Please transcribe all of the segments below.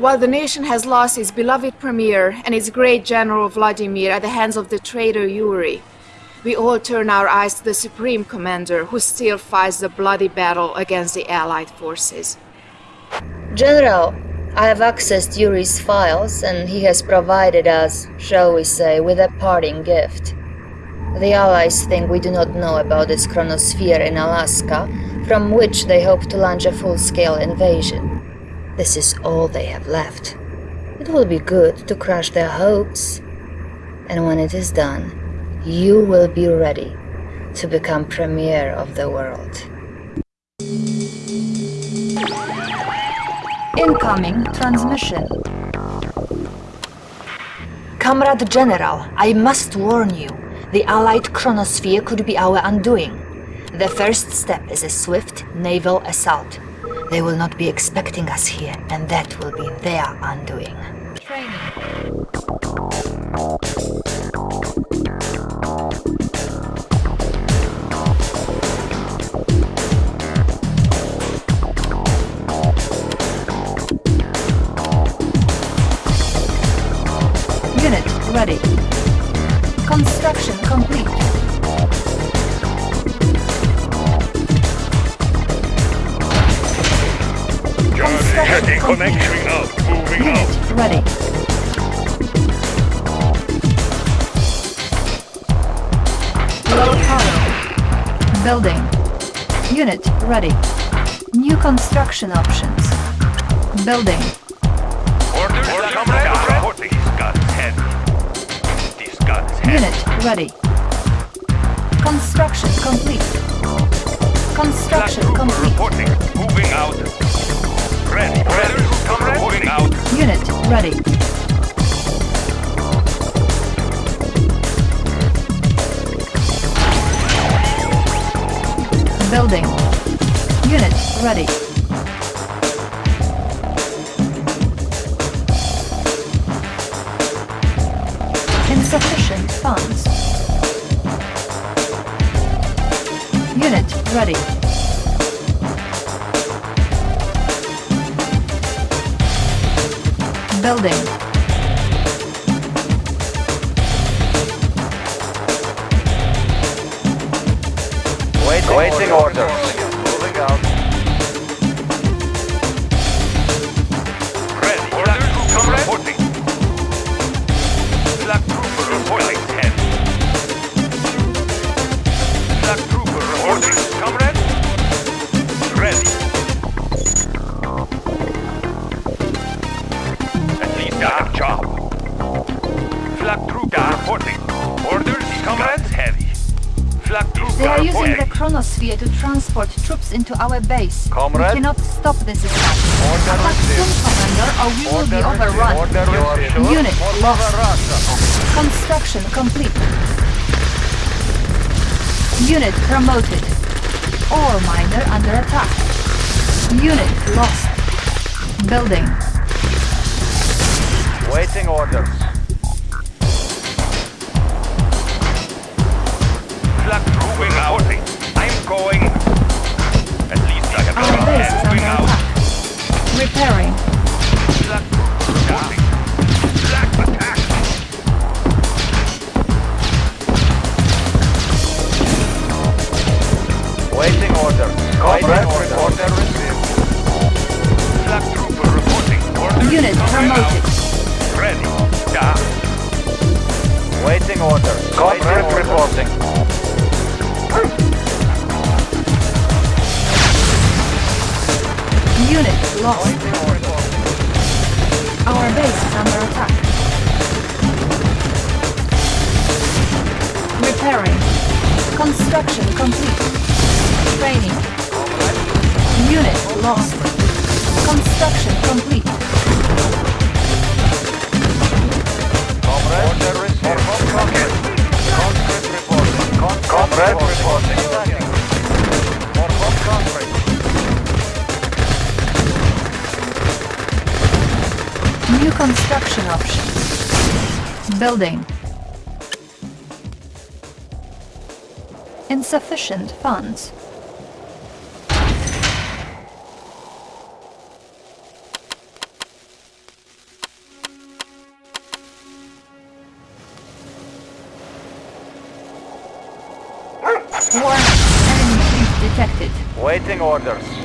While the nation has lost its beloved premier and its great general Vladimir at the hands of the traitor Yuri, we all turn our eyes to the Supreme Commander who still fights the bloody battle against the Allied forces. General, I have accessed Yuri's files and he has provided us, shall we say, with a parting gift. The Allies think we do not know about this chronosphere in Alaska, from which they hope to launch a full-scale invasion. This is all they have left. It will be good to crush their hopes. And when it is done, you will be ready to become Premier of the world. Incoming transmission. Comrade General, I must warn you. The Allied chronosphere could be our undoing. The first step is a swift naval assault. They will not be expecting us here, and that will be their undoing. Training. Unit ready. Construction complete. Johnny, connection up, moving Unit out. ready. Low power. Building. Unit ready. New construction options. Building. Orders, Orders comrade. Reporting. This gun's heavy. This gun's heavy. Unit ready. Construction complete. Construction complete. reporting. Moving out. Ready. Ready. Unit ready. Building. Unit ready. Insufficient funds. Unit ready. Building. To transport troops into our base. Comrade? We cannot stop this attack. Order Attack soon. Commander, or we will be overrun. Order sure? Unit Order lost. Russia. Construction complete. Unit promoted. Ore miner under attack. Unit lost. Building. Waiting orders. funds. Warning. Enemy detected. Waiting orders.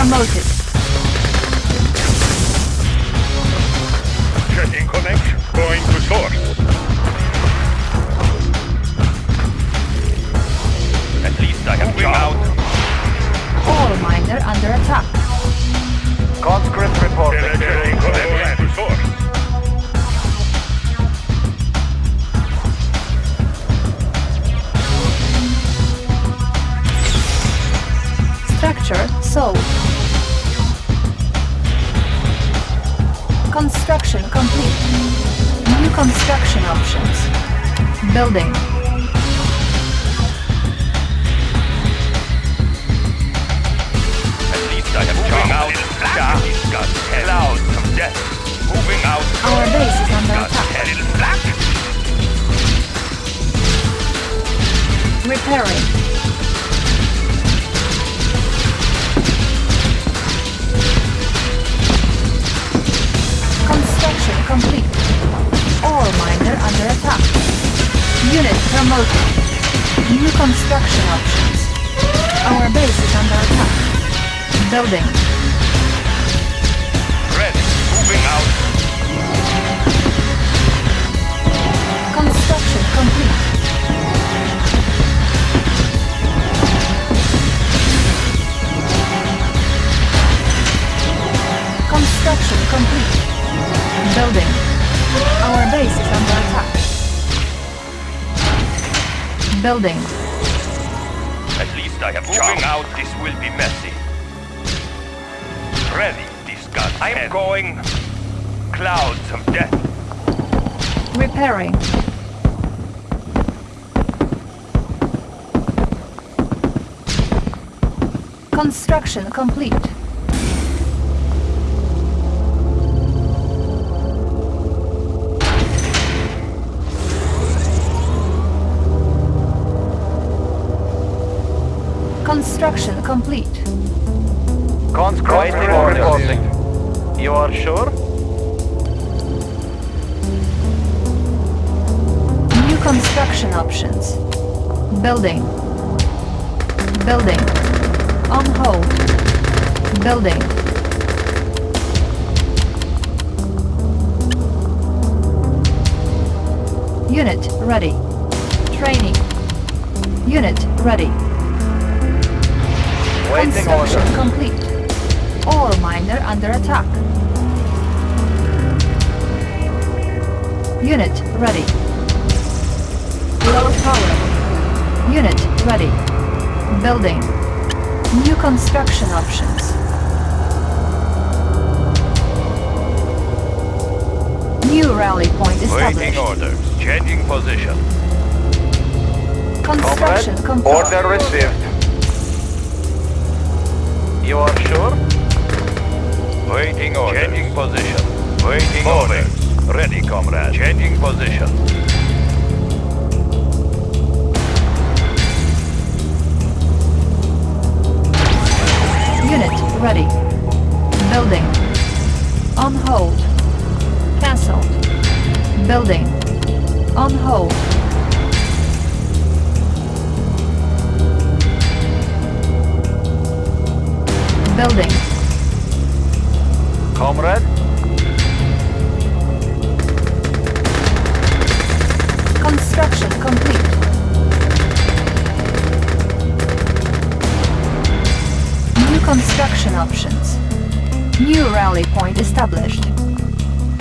promoted. Clouds of death. Repairing. Construction complete. Construction complete. Conscript. You are sure? New construction options. Building. Building. On hold. Building. Unit ready. Training. Unit ready. Waiting construction order. complete. Ore miner under attack. Unit ready. Low power. Unit ready. Building. New construction options. New rally point Waiting established. orders. Changing position. Construction complete. order received. You are sure? Waiting orders. Changing position. Waiting orders. Ready, comrade. Changing position. Unit ready. Building. On hold. Cancelled. Building. On hold. Building. Comrade? Construction complete. New construction options. New rally point established.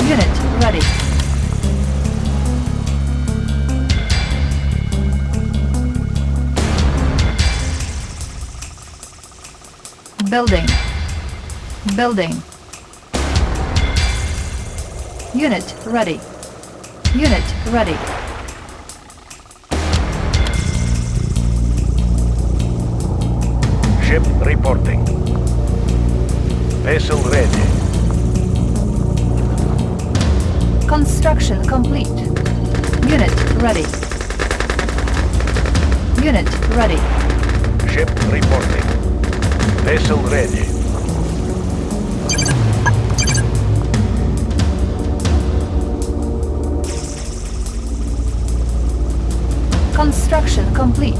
Unit ready. Building. Building. Unit ready. Unit ready. Ship reporting. Vessel ready. Construction complete. Unit ready. Unit ready. Ship reporting. Vessel ready. Construction complete.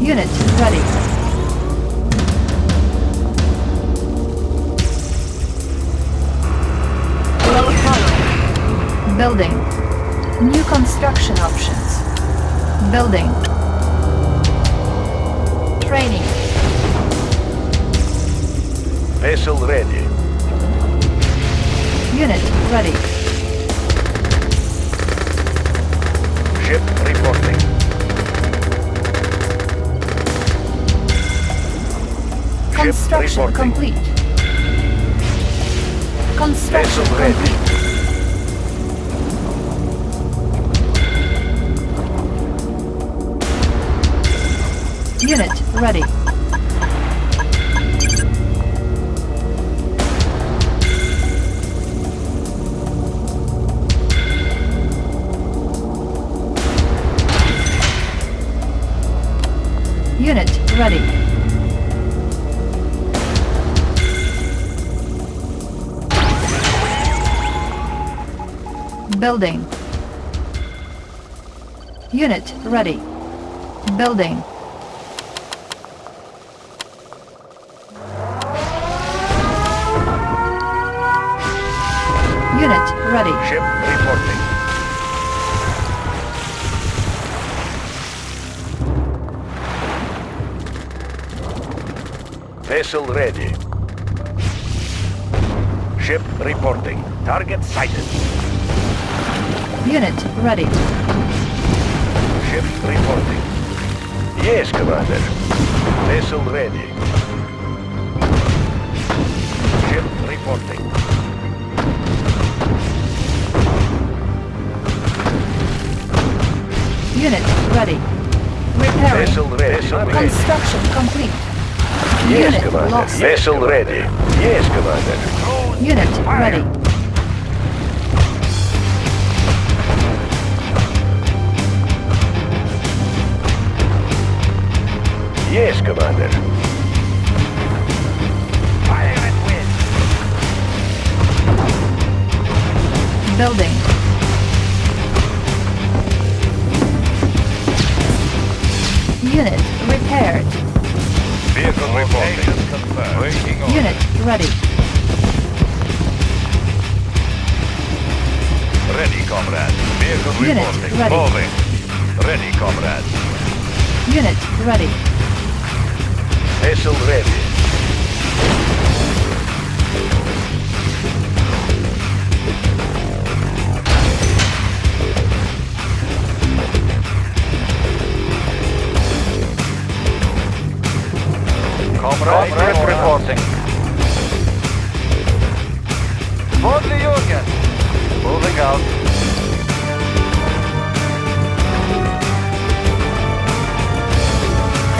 Unit ready. Building. New construction options. Building. Training. Vessel ready. Unit ready. Construction complete. Construction ready. complete. Unit ready. Unit ready. Building. Unit ready. Building. Unit ready. Ship Vessel ready. Ship reporting. Target sighted. Unit ready. Ship reporting. Yes, Commander. Vessel ready. Ship reporting. Unit ready. Repairing. Vessel ready. Construction complete. Yes, Unit Commander. lost. Vessel ready. Yes, Commander. Unit ready. Yes, Commander. Fire at will. Building. Unit repaired. Vehicle reporting. Unit ready. ready. comrade. Vehicle Unit reporting. ready. Moving. Ready, comrade. Unit ready. Vessel ready. Comrade Grip reporting. Vodley Jürgen. Moving out.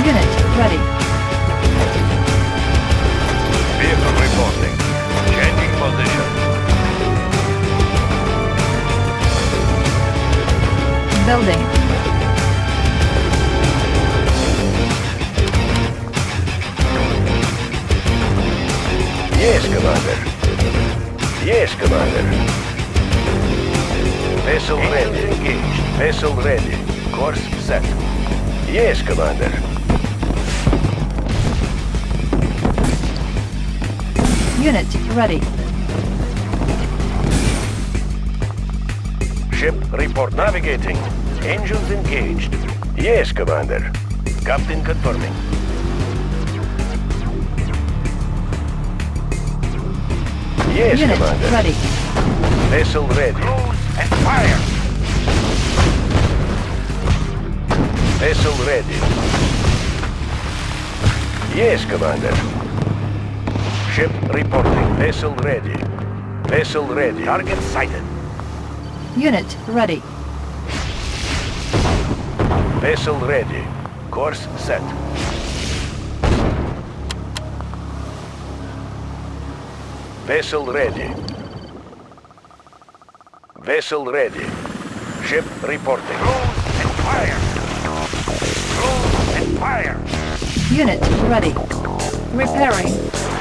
Unit ready. Vehicle reporting. Changing position. Building. Yes, Commander. Yes, Commander. Vessel ready. Engaged. Vessel ready. Course set. Yes, Commander. Unit ready. Ship report navigating. Engines engaged. Yes, Commander. Captain confirming. Yes, Unit Commander. ready. Vessel ready. and fire! Vessel ready. Yes, Commander. Ship reporting. Vessel ready. Vessel ready. Target sighted. Unit ready. Vessel ready. Course set. Vessel ready. Vessel ready. Ship reporting. Cruise and fire! Cruise and fire! Unit ready. Repairing.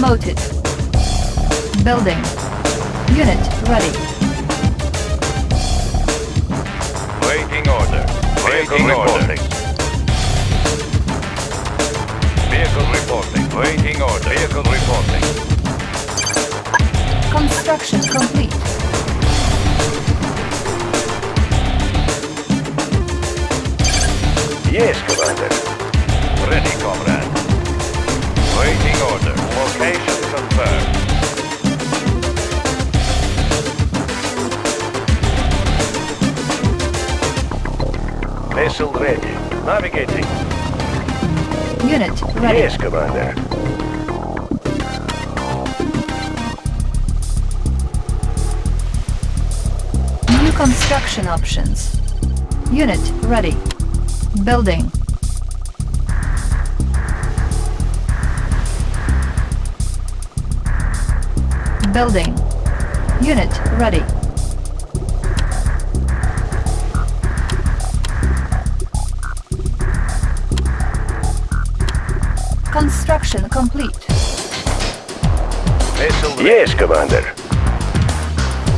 Promoted. Building. Unit ready. Waiting order. Waiting order. Vehicle reporting. Waiting order. Vehicle reporting. Construction complete. Yes, Commander. Ready, comrade. Order. Location confirmed. Vessel ready. Navigating. Unit ready. Yes, Commander. New construction options. Unit ready. Building. Building. Unit ready. Construction complete. Vessel ready. Yes, Commander.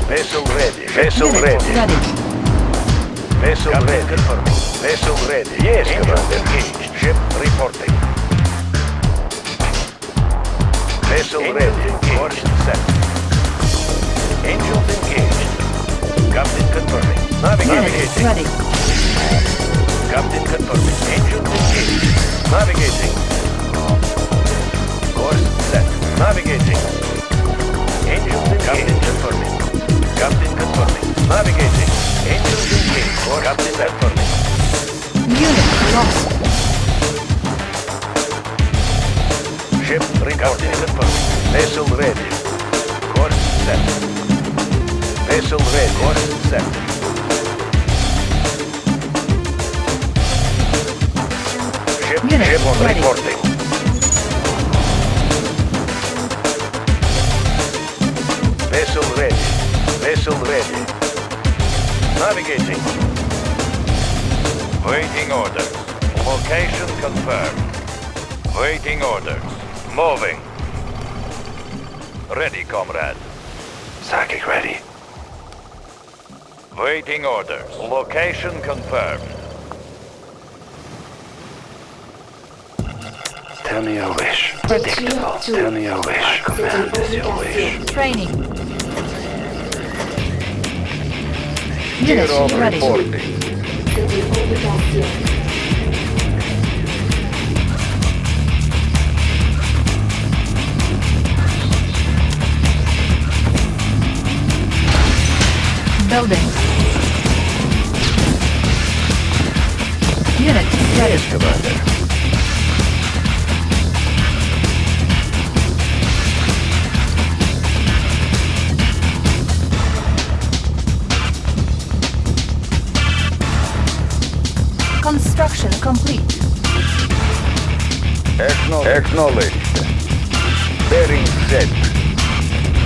Vessel ready. Vessel Unit ready. ready. Vessel ready. Confirming. Vessel ready. Yes, Commander. Engaged. Ship reporting. Vessel ready. Course set. Engines engaged. Captain confirming. Unit ready. Captain confirming. Engines engaged. Navigating. Course set. Navigating. Engines engaged. Captain confirming. Captain confirming. Navigating. Engines engaged. Course Captain confirming. Unit lost. Ship reporting. confirming. Vessel ready. Course set. Vessel ready. Course set. Ship, Unit ship ready. reporting. Vessel ready. Vessel ready. Navigating. Waiting orders. Location confirmed. Waiting orders. Moving. Ready, comrade. Psychic ready. Waiting orders. Location confirmed. Tell me your wish. Predictable. Tell me your wish. Command is your wish. Training. Unit ready. Building. Unit ready. Yes, Commander. Construction complete. Acknowledged. Bearing set.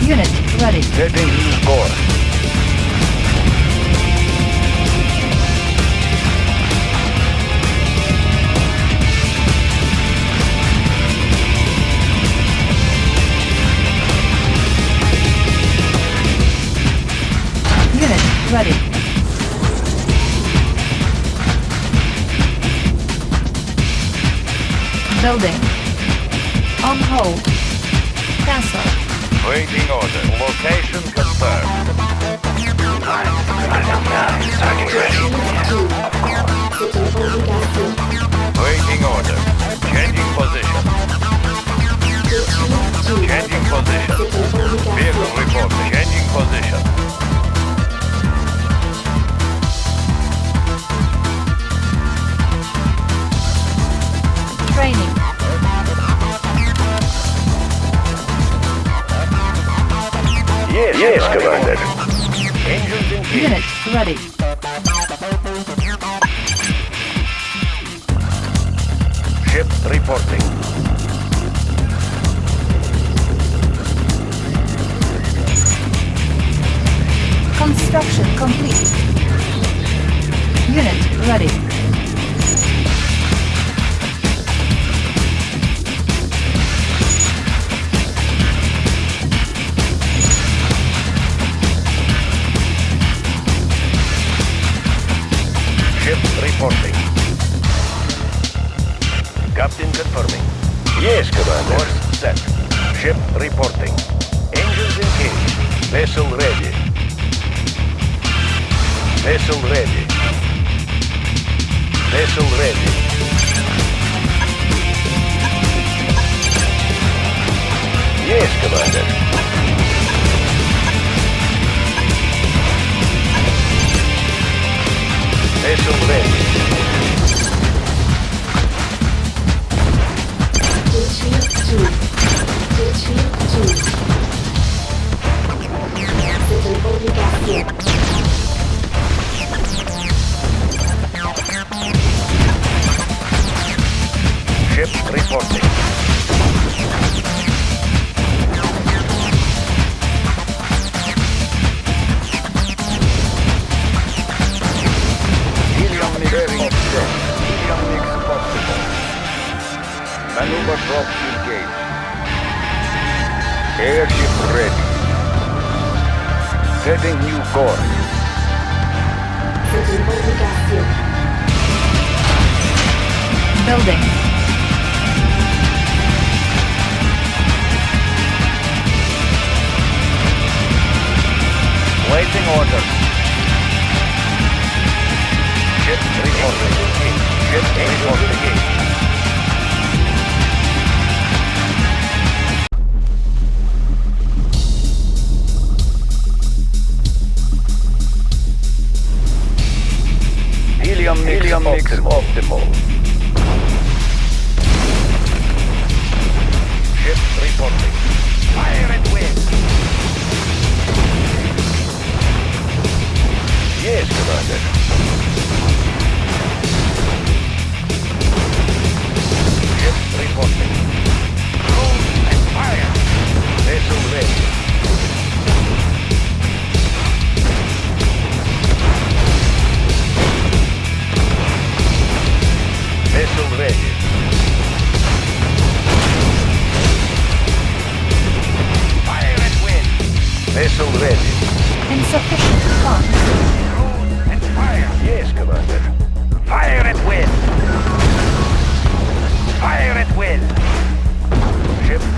Unit ready. Setting new course. Ready. Building. On hold. Cancel. Waiting order. Location confirmed. Waiting order. Changing position. Changing position. Vehicle report. Changing position. Training. Yes, yes, Commander. Unit ready. Ship reporting. Construction complete. Unit ready. Reporting. Captain confirming. Yes, Commander. Course set. Ship reporting. Engines engaged. Vessel ready. Vessel ready. Vessel ready. Yes, Commander. Vessel ready. 就去，就。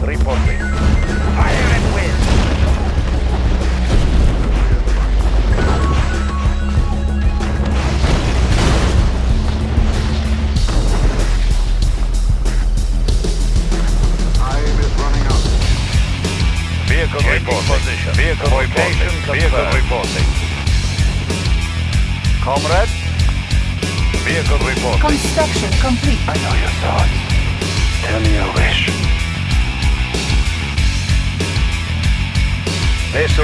Reporting. Fire at will. Time is running out. Vehicle reporting. Position. Vehicle reporting. Vehicle reporting. Comrade. Vehicle reporting. Construction complete. I know your thoughts. Tell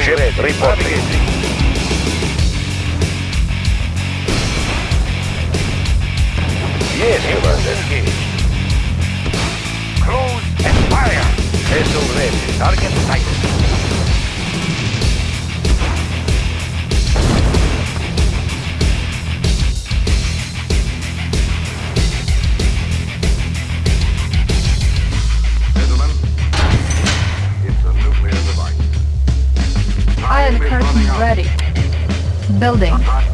Ship reporting. Yes, Commander. Close and fire. Vessel ready. Target sighted. Building.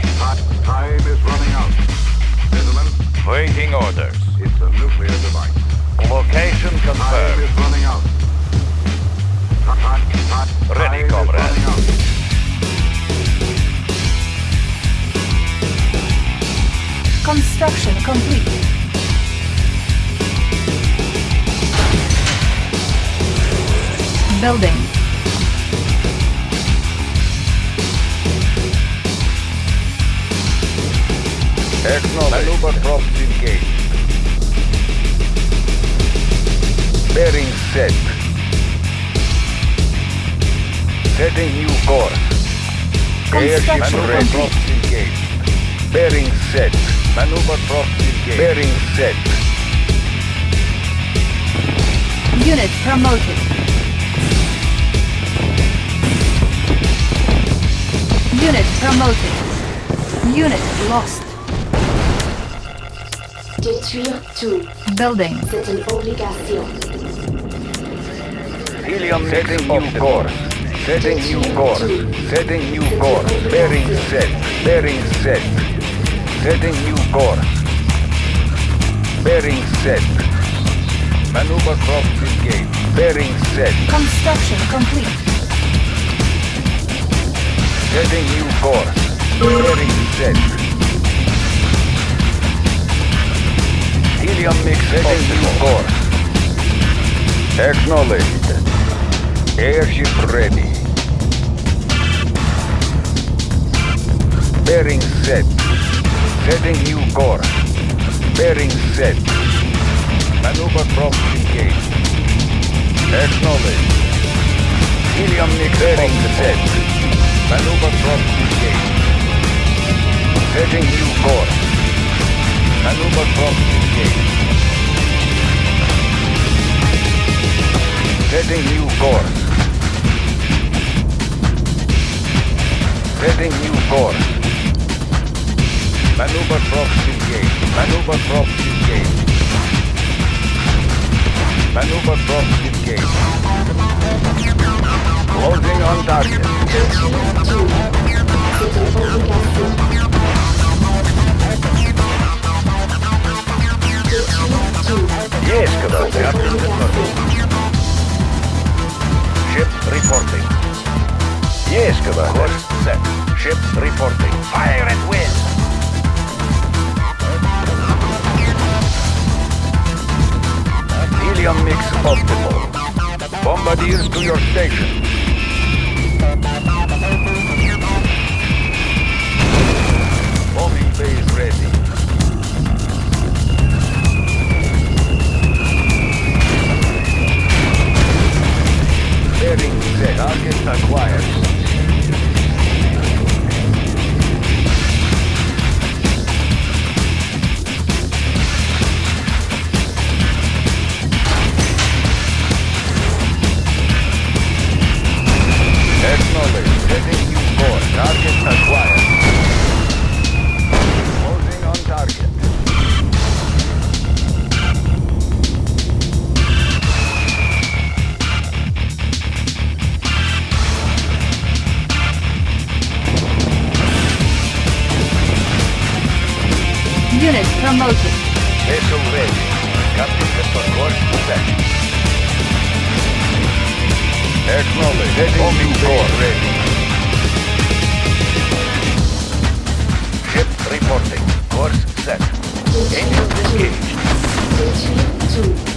Set. Maneuver props engaged. Bearing set. Unit promoted. Unit promoted. Unit lost. Détruire tout, Building. c'est une obligation. Helium setting new course. Setting new course. Setting new course. Bearing set. Bearing set. Setting new course. Bearing set. Maneuver props engaged. Bearing set. Construction complete. Setting new course. Bearing set. Helium mix setting new course. Acknowledged. Airship ready. Bearing set. Setting new course. Bearing set. Maneuver props engaged. Acknowledged. Helium mix bearing set. Maneuver props engaged. New course. Maneuver props engaged. Course. Setting new course. Maneuver props engaged. Maneuver props engaged. Maneuver props engaged. Closing on target. Une obligation. Ship reporting. Yes, Commander. Course set. Ship reporting. Fire at will. Helium mix optimal. Bombardiers to your station. Bombing base ready. Bearing set. Target acquired. Acknowledge. Setting new course. Target acquired. Closing on target. Unit promoted. Vessel ready. Captain course set. Acknowledge. Bombing course ready. Ship reporting. Course set. Engines engaged. Station 2.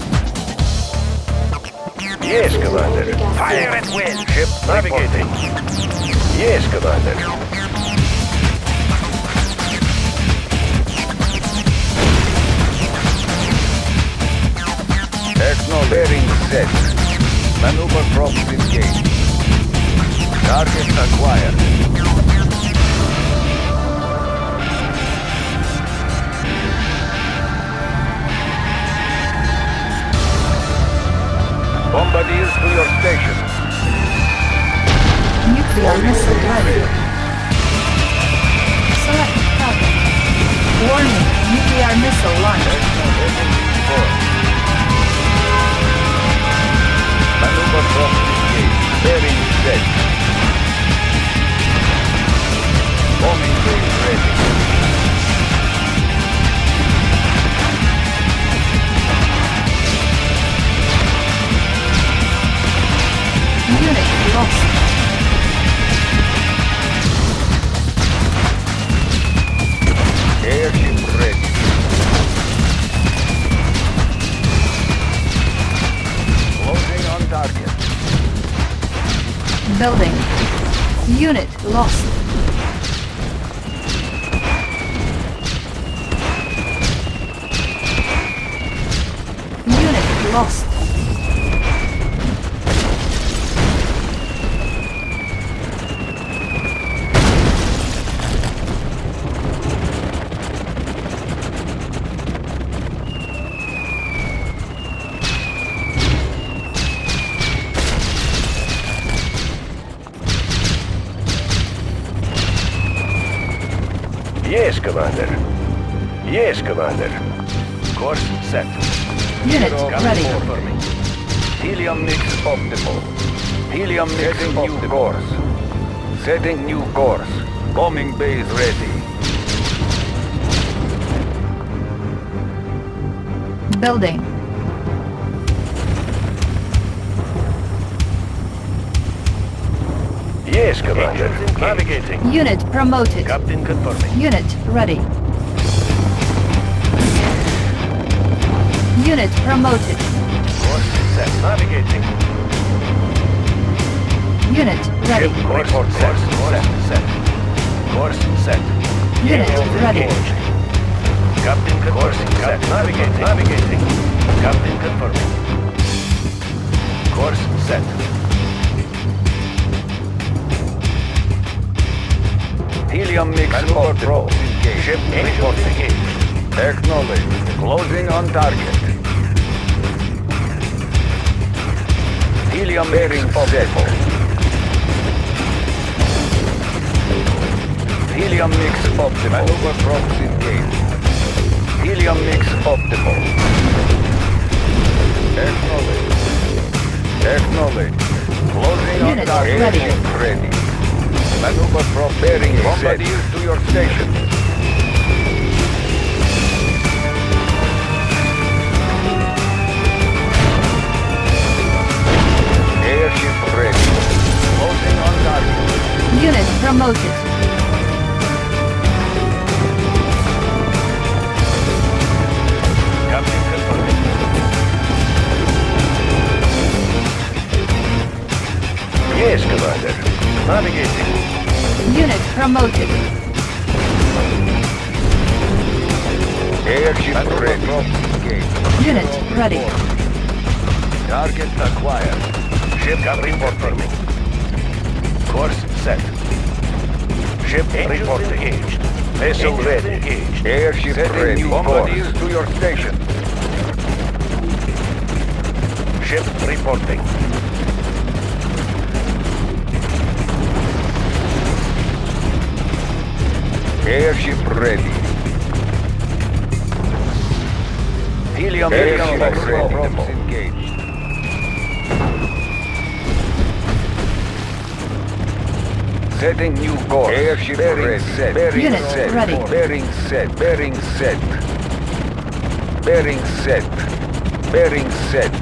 Yes, Commander. Fire at will. Ship navigating. Yes, Commander. Acknowledge. Bearing set. Maneuver props engaged. Target acquired. Bombardiers to your station. Nuclear missile ready. Select target. Warning, nuclear missile launched. Maneuver from engaged. Bearing set. Bombing base ready. Unit. Airship ready. Building. Unit lost. Unit lost. Unit Zero ready. confirming. Helium mix optimal. Helium mix Setting new course. Setting new course. Bombing base ready. Building. Yes, Commander. Navigating. Unit promoted. Captain confirming. Unit ready. Unit promoted. Course set. Navigating. Unit ready. Ship report set. Course set. Course set. Unit ready. Captain confirming. Set. Navigating. Navigating. Captain confirming. Course set. Helium mix optimal. Ship reporting. Acknowledge. Closing on target. Helium bearing optimal. Helium mix optimal. Maneuver props engaged. Helium mix optimal. Acknowledge. Acknowledge. Closing on Unit target. ready. Airship ready. Maneuver prop bearing Bombardiers to your station. ready. Closing on target. Unit promoted. Yes, Commander. Navigating. Unit promoted. Airship ready. Unit ready. Target acquired. Ship report for me. Course set. Ship report engaged. Vessel ready. Engaged. Airship Setting ready. new Bombardiers to your station. Ship reporting. Airship ready. Helium Airship mix ready. optimal. engaged. Setting new course. Airship bearing ready. set. Bearing Unit set. ready. Bearing set. Bearing set. Bearing set. Bearing set.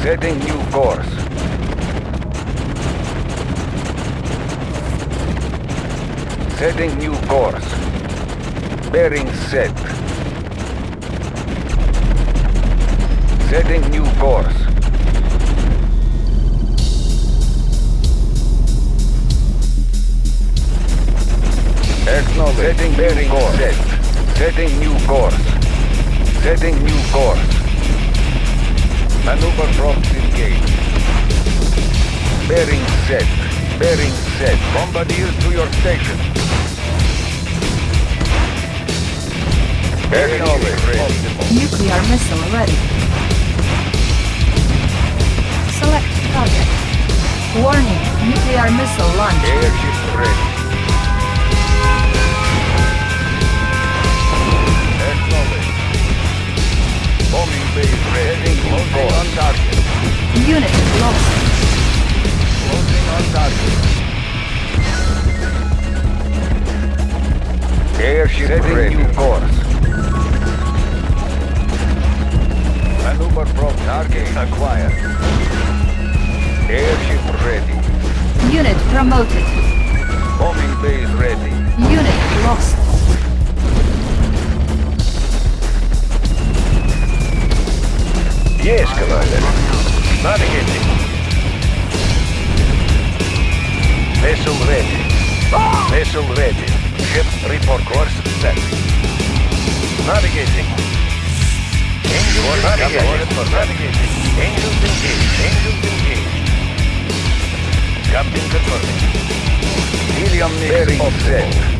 Setting new course. Setting new course. Bearing set. Setting new course. Acknowledge. Setting bearing course. Set. Setting new course. Setting new course. Maneuver props engaged. Bearing set. Bearing set. Bombardiers to your station. Acknowledge. Ready. Nuclear missile ready. Select target. Warning, nuclear missile launch. Airship ready. Bombing base ready. Closing on target. Unit lost. Closing on target. Airship Setting ready. new course. Maneuver from target acquired. Airship ready. Unit promoted. Bombing base ready. Unit lost. Yes, Commander. Navigating. Vessel ready. Vessel ready. Ship report course set. Navigating. Angels navigating. for navigating. Angels engaged. Angels engaged. Captain confirming. Helium mix Bearing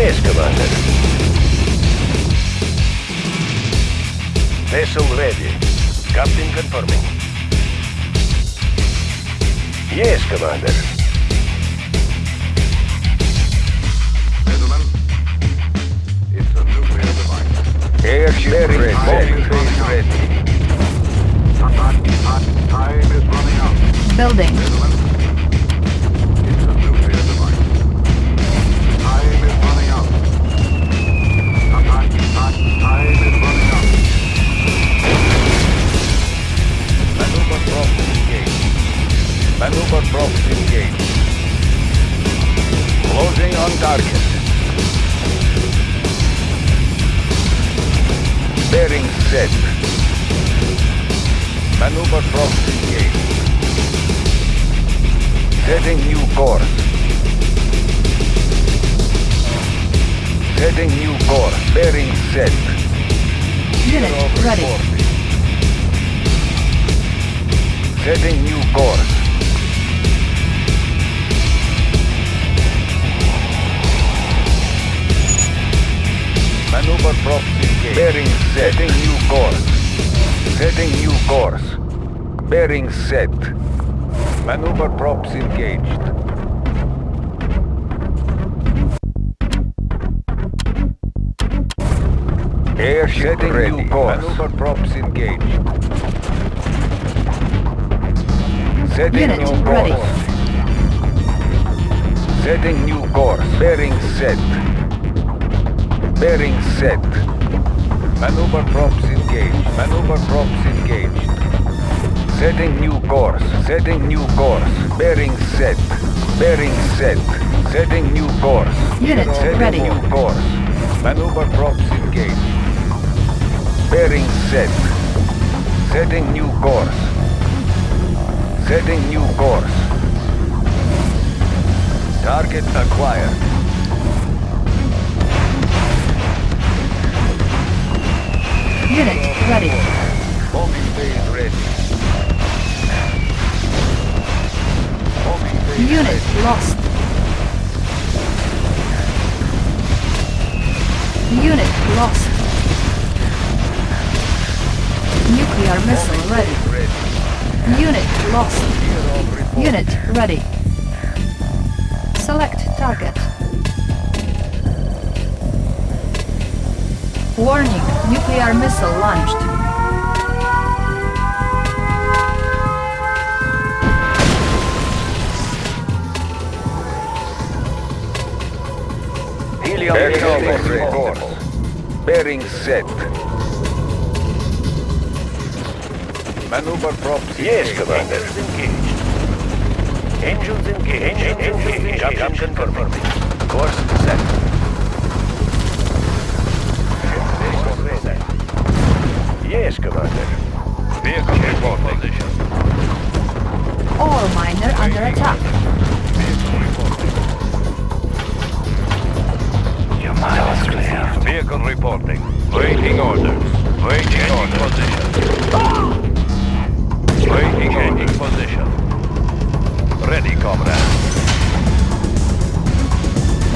Yes, Commander. Vessel ready. Captain confirming. Yes, Commander. Gentlemen, it's a nuclear device. Airship Bearing ready. set. Bombing base ready. Time, time, time is running out. Building. Maneuver props engaged. Closing on target. Bearing set. Maneuver props engaged. Setting new course. Setting new course. Bearing set. Unit ready. Setting new course. Maneuver props engaged. Bearing set. Setting new course. Setting new course. Bearing set. Maneuver props engaged. Airship Setting ready. new course. Maneuver props engaged. Setting Unit new ready. course. Setting new course. Bearing set. Bearing set. Maneuver props engaged. Maneuver props engaged. Setting new course. Setting new course. Bearing set. Bearing set. Setting new course. Unit Setting ready. new course. Maneuver props engaged. Bearing set. Setting new course. Setting new course. Target acquired. Unit ready. Bombing phase ready. Bombing Unit ready. lost. Unit lost. Nuclear missile ready. Ready. Unit lost. Kirov report. Unit ready. Select target. Warning, nuclear missile launched. Helium Bearing. Bearing set. Maneuver props Yes. Commander. Engines engaged. Engines engaged. Engines engaged. Captain confirming. Course set. Yes, Commander. Vehicle report position. Ore miner under attack. Your miles clear. Vehicle reporting. Waiting orders. Waiting orders. Position. Ah! Waiting orders. position. Ready, comrade.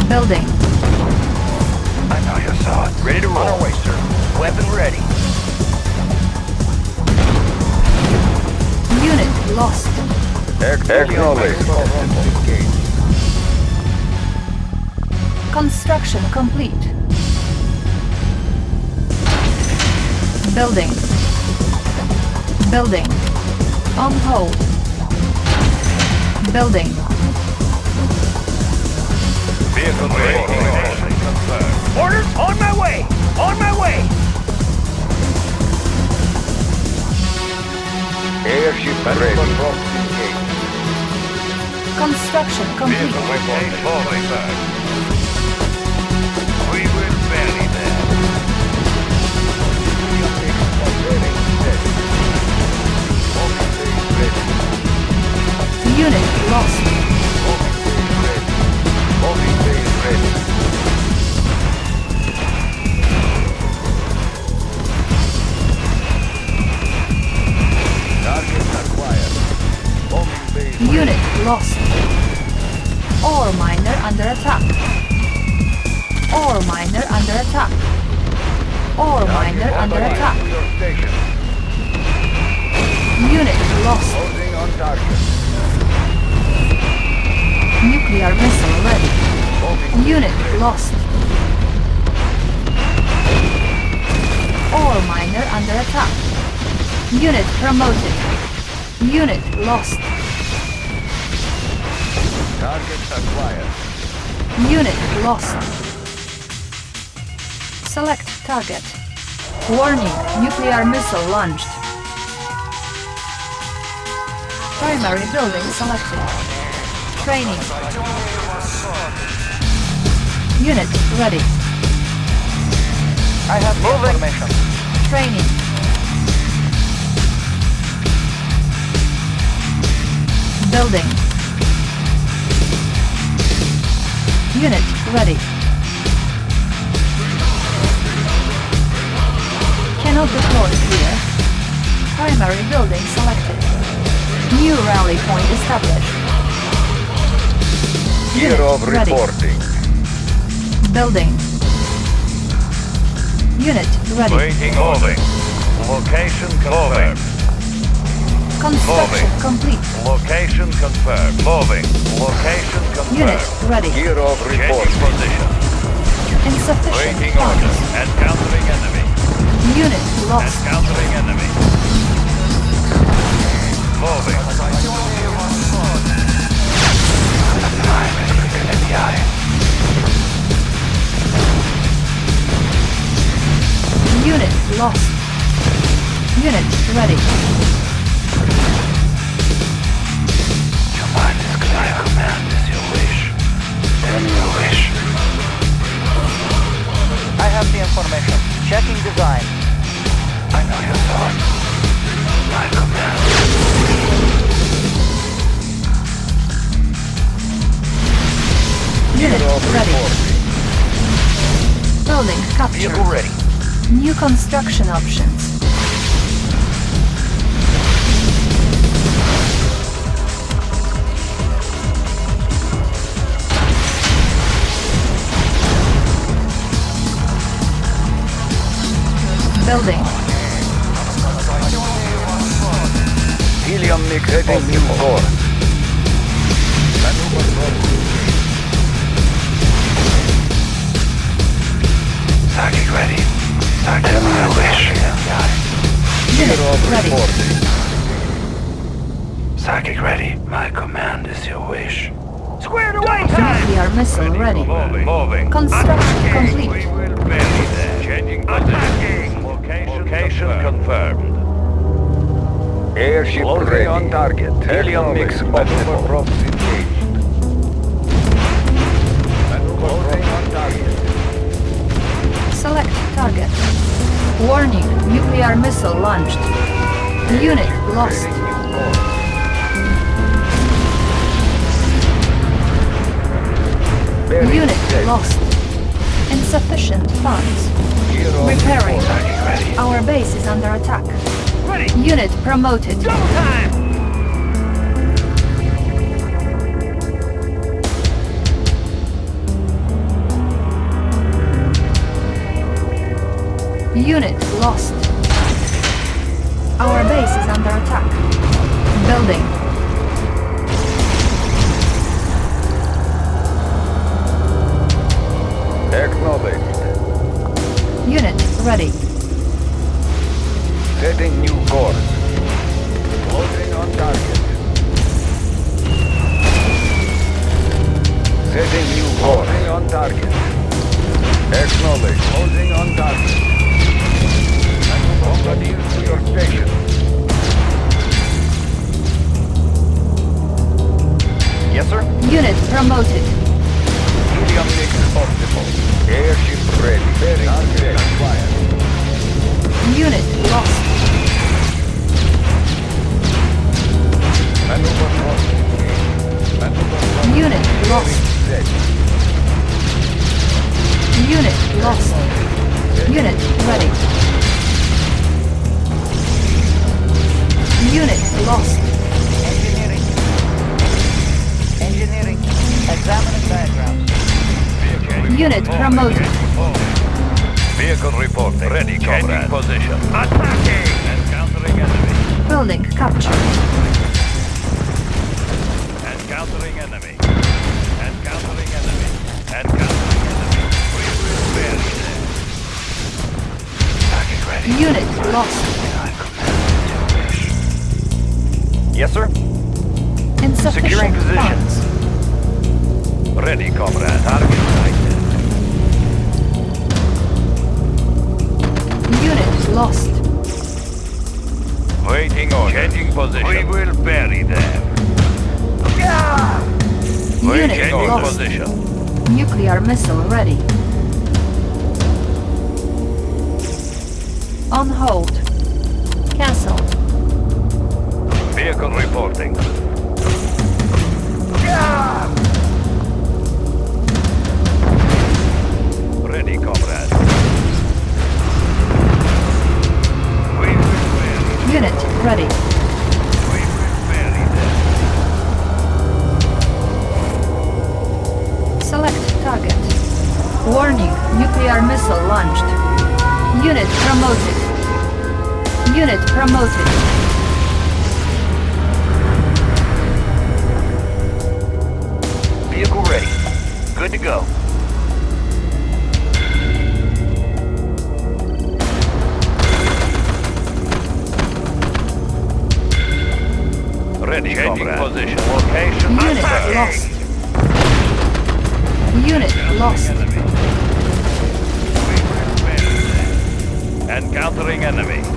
Building. I know you saw it. Ready to roll. On our way, sir. Weapon ready. Unit lost. Acknowledged. Construction complete. Building. Building. On hold. Building. Vehicle ready. Orders on my way. On my way. Airship ready. Construction complete. Vehicle reporting. Unit lost. Target acquired. Unit lost. Ore miner under attack. Ore miner under attack. Ore miner under attack. Unit lost. Closing on target. Nuclear missile ready. Unit lost. All miner under attack. Unit promoted. Unit lost. target acquired. Unit lost. Select target. Warning, nuclear missile launched. Primary building selected. Training. Unit ready. I have the information. Training. Building. Unit ready. Cannot deploy here. Primary building selected. New rally point established. Gear Unit of ready. reporting. Building. Unit ready. Waiting orders. Location confirmed. Construction complete. Location confirmed. Moving. Location confirmed. Unit ready. Kirov Changing reporting. position. Insufficient Waiting orders. funds. Encountering enemy. Unit lost. Encountering enemy. Moving. Unit lost. Unit ready. Command is clear. Command is your wish. Then your wish. I have the information. Checking design. I know your thoughts. My command. Unit ready. Building Vehicle captured. ready. New construction options. Building. Helium mix new course. Maneuver program. Target ready. Tell me your wish. Unit ready. Psychic ready. My command is your wish. Squared away time! Nuclear missile ready. Moving. Moving. Construction Attacking. complete. We will bury them. Changing Attacking. Location, Location confirmed. Airship Loading ready. on target. Helium mix maneuver props target. Warning, nuclear missile launched. Unit lost. Setting new course. Bearing Unit lost. Insufficient funds. Repairing. Our base is under attack. Unit promoted. Double time! Unit lost. Our base is under attack. Building. Acknowledged. Unit ready. Setting new course. Closing on target. Setting new course. Closing on target. Acknowledged. Closing on target. Yes, sir. Unit promoted. Helium mix optimal. Airship ready. Bearing target acquired. Unit lost. Maneuver crossing. Maneuver crossing. Unit lost. Unit lost. Unit ready. Unit lost. Engineering. Engineering. Examining diagrams. Unit promoted. Vehicle reporting. Ready, Changing position. Attacking! Encountering enemy. Building captured. Encountering enemy. Encountering enemy. Encountering enemy. We will bury them. Target ready. Unit lost. Yes, sir. Insufficient Securing position. funds. Ready, comrade. Target sighted. Unit lost. Waiting on. Changing position. We will bury them. Unit Changing lost. position. Nuclear missile ready. On hold. Cancelled. Vehicle reporting. Ready, comrade. Unit ready. We will bury them. Select target. Warning, nuclear missile launched. Unit promoted. Unit promoted. Good to go. Ready, Changing position. Location. Unit attacking. lost. Unit lost. Enemy. We will bury them. Encountering enemy.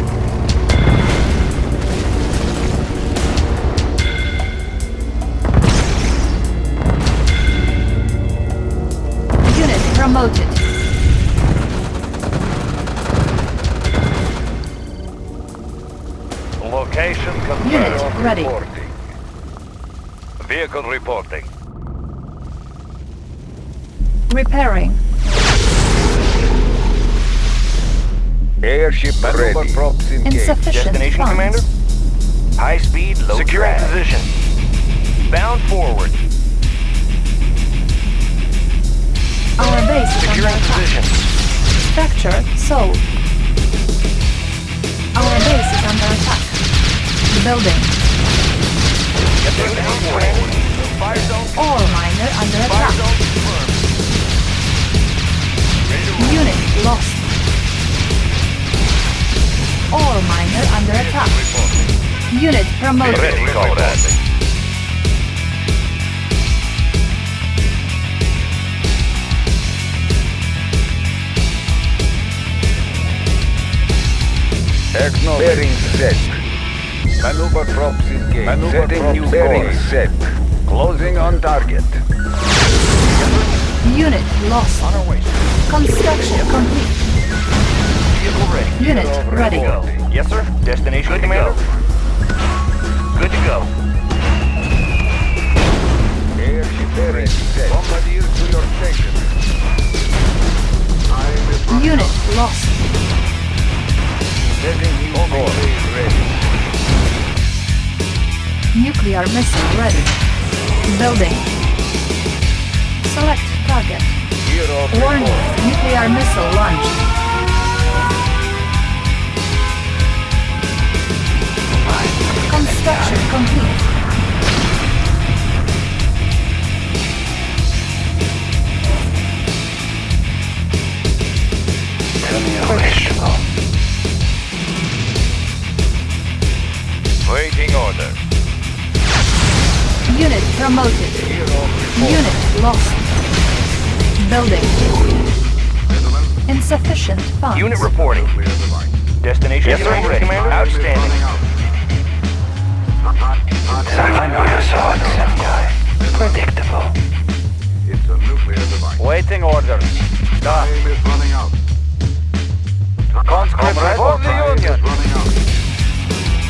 Promoted. Station confirmed. Unit ready. Reporting. Vehicle reporting. Repairing. Airship Maneuver ready. props engaged. Insufficient Destination, funds. Commander? High speed, low Securing drag. position. Bound forward. Our base is under Securing position. Structure sold. Our base is under attack. Building. Ore miner under attack. Unit lost. All miner under attack. Unit promoted. Ready, Bearing set. Maneuver props engaged. Maneuver Setting props new bearing course. set. Closing on target. Unit lost. On our way. Construction complete. Vehicle ready. Unit ready. Go. Yes, sir. Destination, Good Commander. Good to go. Airship bearing set. Bombardiers to your station. Time is Unit lost. Setting new. Ready. Nuclear missile ready. Building. Select target. Warning. report. Nuclear missile launched. Construction complete. Waiting order. Unit promoted. Unit lost. Building. Insufficient funds. Unit reporting. clear. Destination yes, sir. ready. Commander. Is Outstanding. I know you saw it, some guy. Predictable. It's a nuclear device. Waiting orders. Time is running out. Conscript for the Time is Union.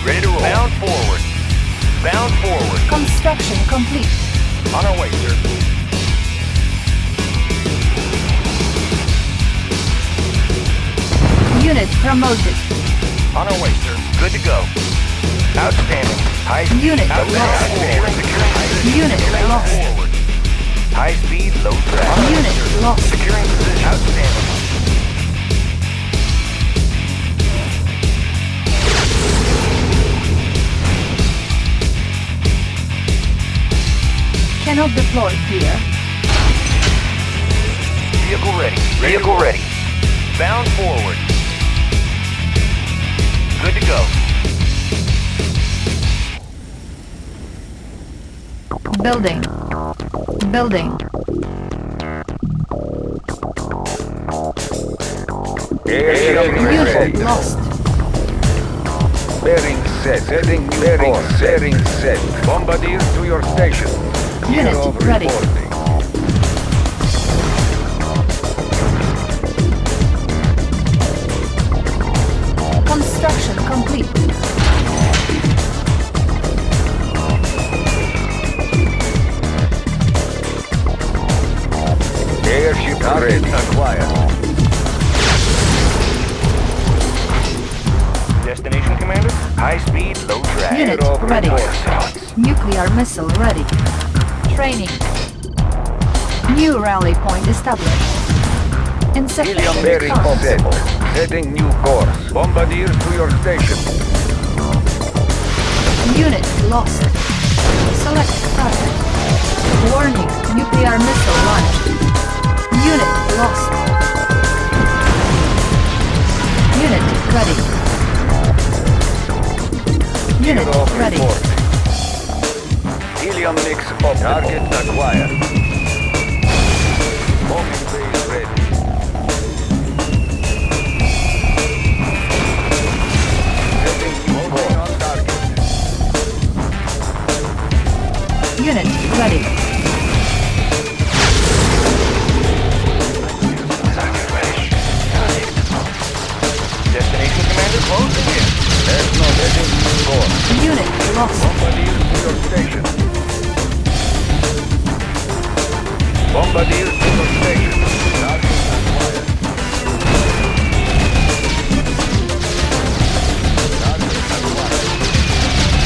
Running out. Ready to roll. Bound forward. Bound forward. Construction complete. On our way, sir. Unit promoted. On our way, sir. Good to go. Outstanding. High speed. Unit Outstanding. lost. Securing position. Unit lost. Forward. High speed, low drag. Unit lost. Securing position. Outstanding. Cannot deploy here. Vehicle ready. Vehicle ready. Bound forward. Good to go. Building. Building. Airship Unit lost. Bearing set. Setting new bearing. Bearing set. Bombardiers to your station. Unit ready. reporting. Construction complete. Airship ready. Acquired. Destination, Commander? High speed, low drag. Unit ready. Nuclear missile ready. Training. New rally point established. Funds. set. Setting new course. Bombardiers to your station. Unit lost. Select target. Warning, nuclear missile launched. Unit lost. Unit ready. Unit Hero ready. reporting. Helium mix optimal. Target acquired. Bombing base ready. Setting new course. on target. Unit ready. Destination, Commander? Closing in. Acknowledging course. Unit lost. Bombardiers to your station. Bombardiers to your station. Target acquired. Target acquired.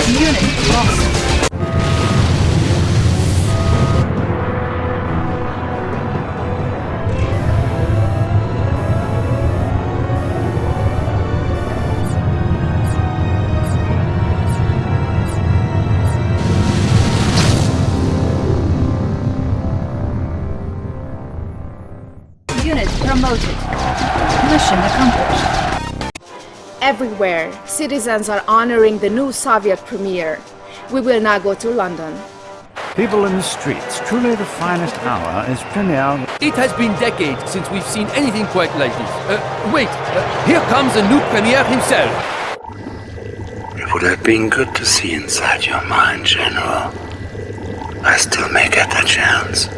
Unit lost. Everywhere, citizens are honoring the new Soviet premier. We will now go to London. People in the streets, truly the finest hour is premiere. It has been decades since we've seen anything quite like this. Uh, wait, uh, here comes the new premier himself. It would have been good to see inside your mind, General. I still may get the chance.